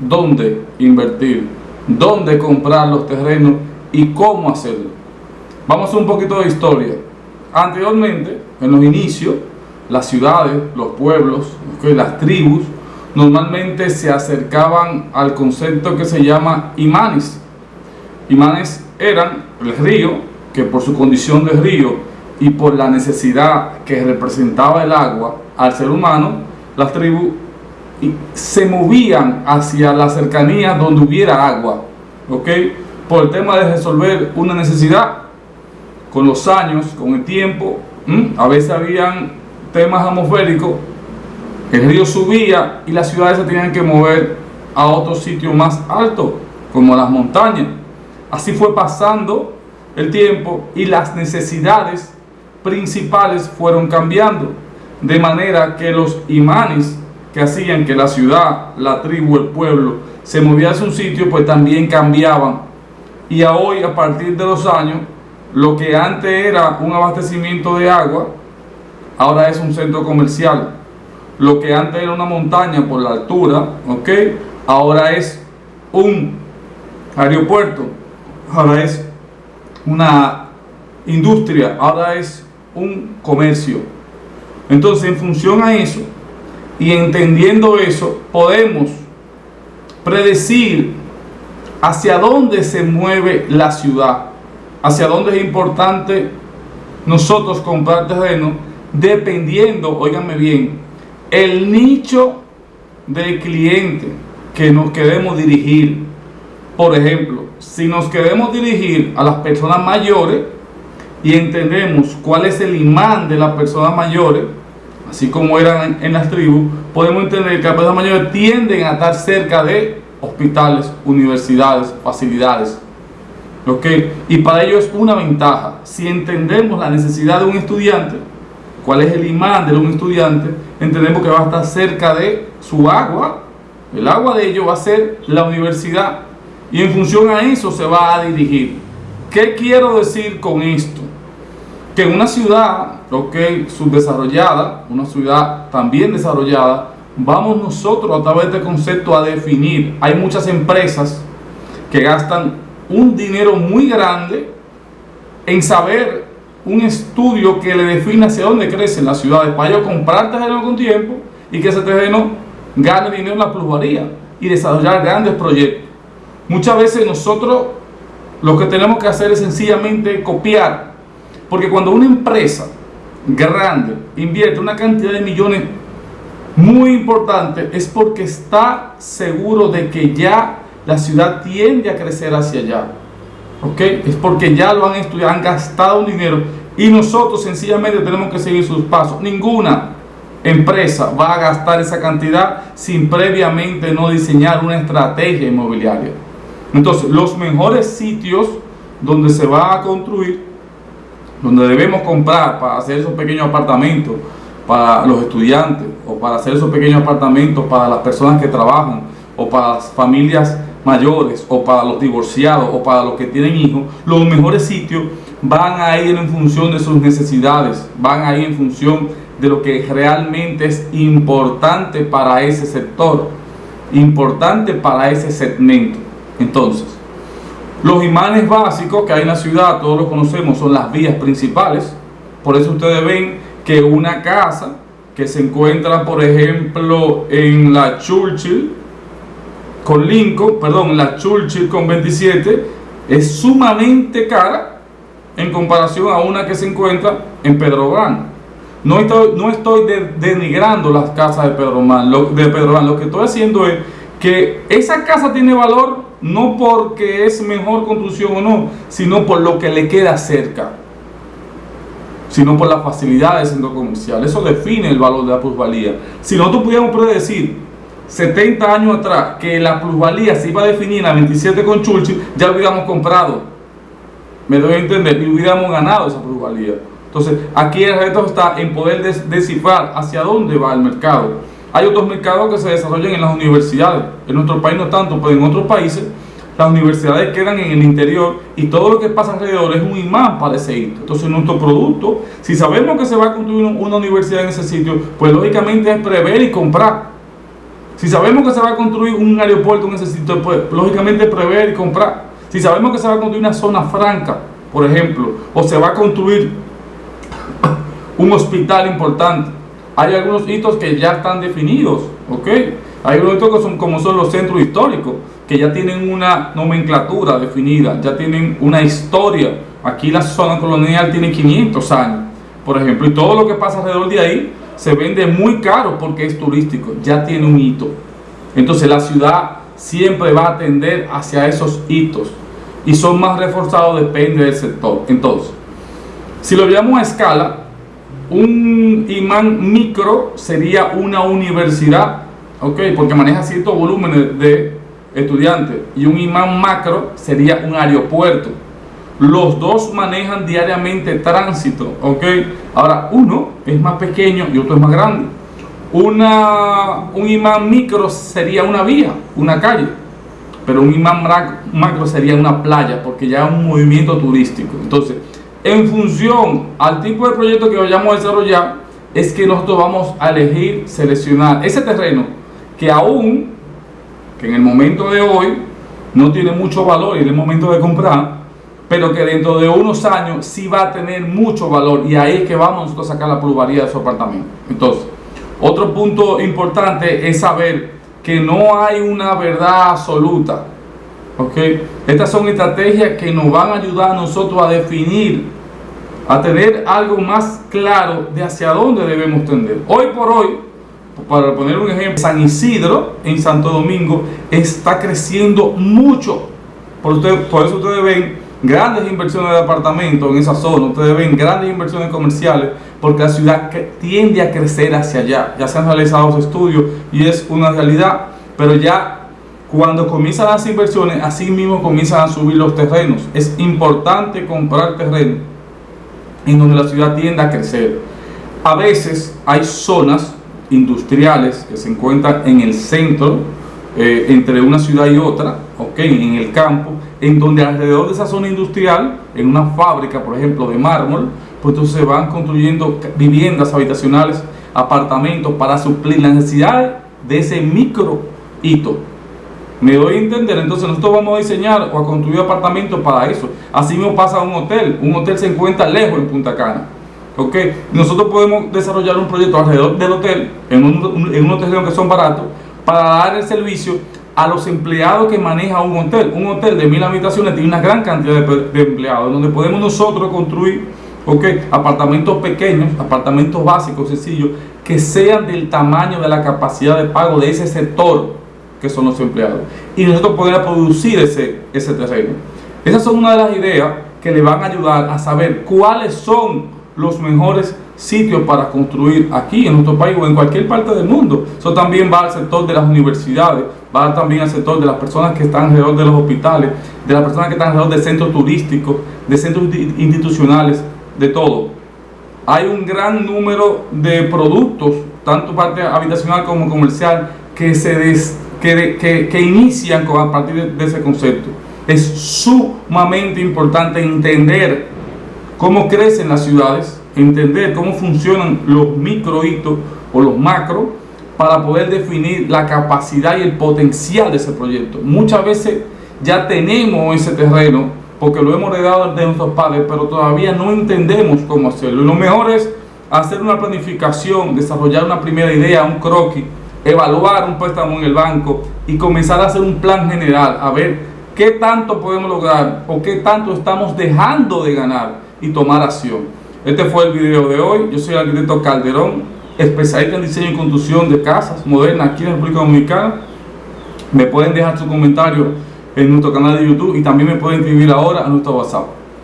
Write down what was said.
dónde invertir, dónde comprar los terrenos y cómo hacerlo. Vamos a un poquito de historia. Anteriormente, en los inicios, las ciudades, los pueblos, las tribus, normalmente se acercaban al concepto que se llama imanes. Imanes eran el río, que por su condición de río y por la necesidad que representaba el agua al ser humano, las tribus se movían hacia la cercanía donde hubiera agua, ¿ok? Por el tema de resolver una necesidad, con los años, con el tiempo, a veces habían temas atmosféricos, el río subía y las ciudades se tenían que mover a otro sitio más alto, como las montañas. Así fue pasando el tiempo y las necesidades principales fueron cambiando, de manera que los imanes que hacían que la ciudad, la tribu, el pueblo se moviera a un sitio, pues también cambiaban. Y a hoy, a partir de los años, lo que antes era un abastecimiento de agua, ahora es un centro comercial. Lo que antes era una montaña por la altura, ¿ok? Ahora es un aeropuerto, ahora es una industria, ahora es un comercio. Entonces, en función a eso, y entendiendo eso, podemos predecir hacia dónde se mueve la ciudad, hacia dónde es importante nosotros comprar terreno, dependiendo, óiganme bien, el nicho del cliente que nos queremos dirigir. Por ejemplo, si nos queremos dirigir a las personas mayores y entendemos cuál es el imán de las personas mayores, así como eran en, las tribus, podemos entender que las personas mayores tienden a estar cerca de hospitales, universidades, facilidades. ¿okay? Y para ello es una ventaja. Si entendemos la necesidad de un estudiante, cuál es el imán de un estudiante, entendemos que va a estar cerca de su agua. El agua de ellos va a ser la universidad. Y en función a eso se va a dirigir. ¿Qué quiero decir con esto? Que una ciudad ok, subdesarrollada, una ciudad también desarrollada, vamos nosotros a través de este concepto a definir. Hay muchas empresas que gastan un dinero muy grande en saber un estudio que le define hacia dónde crecen las ciudades para ellos comprar terreno con tiempo y que ese terreno gane dinero en la plusvalía y desarrollar grandes proyectos. Muchas veces nosotros lo que tenemos que hacer es sencillamente copiar, porque cuando una empresa grande invierte una cantidad de millones muy importante es porque está seguro de que ya la ciudad tiende a crecer hacia allá. ¿Ok? Es porque ya lo han estudiado, han gastado un dinero y nosotros sencillamente tenemos que seguir sus pasos. Ninguna empresa va a gastar esa cantidad sin previamente no diseñar una estrategia inmobiliaria. Entonces, los mejores sitios donde se va a construir donde debemos comprar para hacer esos pequeños apartamentos para los estudiantes o para hacer esos pequeños apartamentos para las personas que trabajan o para las familias mayores o para los divorciados o para los que tienen hijos, los mejores sitios van a ir en función de sus necesidades, van a ir en función de lo que realmente es importante para ese sector, importante para ese segmento. Entonces, los imanes básicos que hay en la ciudad, todos los conocemos, son las vías principales. Por eso ustedes ven que una casa que se encuentra, por ejemplo, en la Churchill con Lincoln, perdón, la Churchill con 27, es sumamente cara en comparación a una que se encuentra en Pedro Gran. No estoy, no estoy denigrando las casas de Pedro, lo, de Pedro. Lo que estoy haciendo es que esa casa tiene valor no porque es mejor construcción o no, sino por lo que le queda cerca, sino por la facilidad del centro comercial. Eso define el valor de la plusvalía. Si nosotros pudiéramos predecir 70 años atrás que la plusvalía se iba a definir la 27 con Churchill, ya lo hubiéramos comprado. Me doy a entender, y hubiéramos ganado esa plusvalía. Entonces, aquí el reto está en poder descifrar hacia dónde va el mercado hay otros mercados que se desarrollan en las universidades. En nuestro país no tanto, pero en otros países las universidades quedan en el interior y todo lo que pasa alrededor es un imán para ese hito. Entonces nuestro producto, si sabemos que se va a construir una universidad en ese sitio, pues lógicamente es prever y comprar. Si sabemos que se va a construir un aeropuerto en ese sitio, pues lógicamente prever y comprar. Si sabemos que se va a construir una zona franca, por ejemplo, o se va a construir un hospital importante, hay algunos hitos que ya están definidos, ¿ok? Hay algunos hitos que son como son los centros históricos, que ya tienen una nomenclatura definida, ya tienen una historia. Aquí la zona colonial tiene 500 años, por ejemplo, y todo lo que pasa alrededor de ahí se vende muy caro porque es turístico, ya tiene un hito. Entonces la ciudad siempre va a tender hacia esos hitos y son más reforzados depende del sector. Entonces, si lo veamos a escala, un imán micro sería una universidad. Porque maneja ciertos volúmenes de estudiantes y un imán macro sería un aeropuerto. Los dos manejan diariamente tránsito. Ahora, uno es más pequeño y otro es más grande. Una, un imán micro sería una vía, una calle, pero un imán macro sería una playa, porque ya es un movimiento turístico. Entonces, en función al tipo de proyecto que vayamos a desarrollar, es que nosotros vamos a elegir, seleccionar ese terreno que aún, que en el momento de hoy, no tiene mucho valor y en el momento de comprar, pero que dentro de unos años sí va a tener mucho valor y ahí es que vamos nosotros a sacar la plusvalía de su apartamento. Entonces, otro punto importante es saber que no hay una verdad absoluta. ¿ok? Estas son estrategias que nos van a ayudar a nosotros a definir, a tener algo más claro de hacia dónde debemos tender. Hoy por hoy, para poner un ejemplo, San Isidro en Santo Domingo está creciendo mucho. Por, por eso ustedes ven grandes inversiones de apartamentos en esa zona, ustedes ven grandes inversiones comerciales, porque la ciudad tiende a crecer hacia allá. Ya se han realizado los estudios y es una realidad, pero ya cuando comienzan las inversiones, así mismo comienzan a subir los terrenos. Es importante comprar terreno en donde la ciudad tiende a crecer. A veces hay zonas industriales que se encuentran en el centro, eh, entre una ciudad y otra, okay, en el campo, en donde alrededor de esa zona industrial, en una fábrica, por ejemplo, de mármol, pues entonces se van construyendo viviendas habitacionales, apartamentos para suplir las necesidades de ese micro hito. Me doy a entender, entonces nosotros vamos a diseñar o a construir apartamentos para eso. Así mismo pasa un hotel, un hotel se encuentra lejos en Punta Cana. ¿ok? Nosotros podemos desarrollar un proyecto alrededor del hotel, en, un, en terrenos que son baratos, para dar el servicio a los empleados que maneja un hotel. Un hotel de mil habitaciones tiene una gran cantidad de, empleados, donde podemos nosotros construir okay, apartamentos pequeños, apartamentos básicos, sencillos, que sean del tamaño de la capacidad de pago de ese sector que son los empleados. Y nosotros poder producir ese, ese terreno. Esas son una de las ideas que le van a ayudar a saber cuáles son los mejores sitios para construir aquí en nuestro país o en cualquier parte del mundo. Eso también va al sector de las universidades, va también al sector de las personas que están alrededor de los hospitales, de las personas que están alrededor de centros turísticos, de centros institucionales, de todo. Hay un gran número de productos, tanto parte habitacional como comercial, que se que, que, inician a partir de, ese concepto. Es sumamente importante entender cómo crecen las ciudades, entender cómo funcionan los micro hitos o los macro para poder definir la capacidad y el potencial de ese proyecto. Muchas veces ya tenemos ese terreno porque lo hemos heredado de nuestros padres, pero todavía no entendemos cómo hacerlo. Y lo mejor es hacer una planificación, desarrollar una primera idea, un croquis, evaluar un préstamo en el banco y comenzar a hacer un plan general, a ver qué tanto podemos lograr o qué tanto estamos dejando de ganar y tomar acción. Este fue el video de hoy. Yo soy el arquitecto Calderón, especialista en diseño y construcción de casas modernas aquí en la República Dominicana. Me pueden dejar su comentario en nuestro canal de YouTube y también me pueden escribir ahora a nuestro WhatsApp.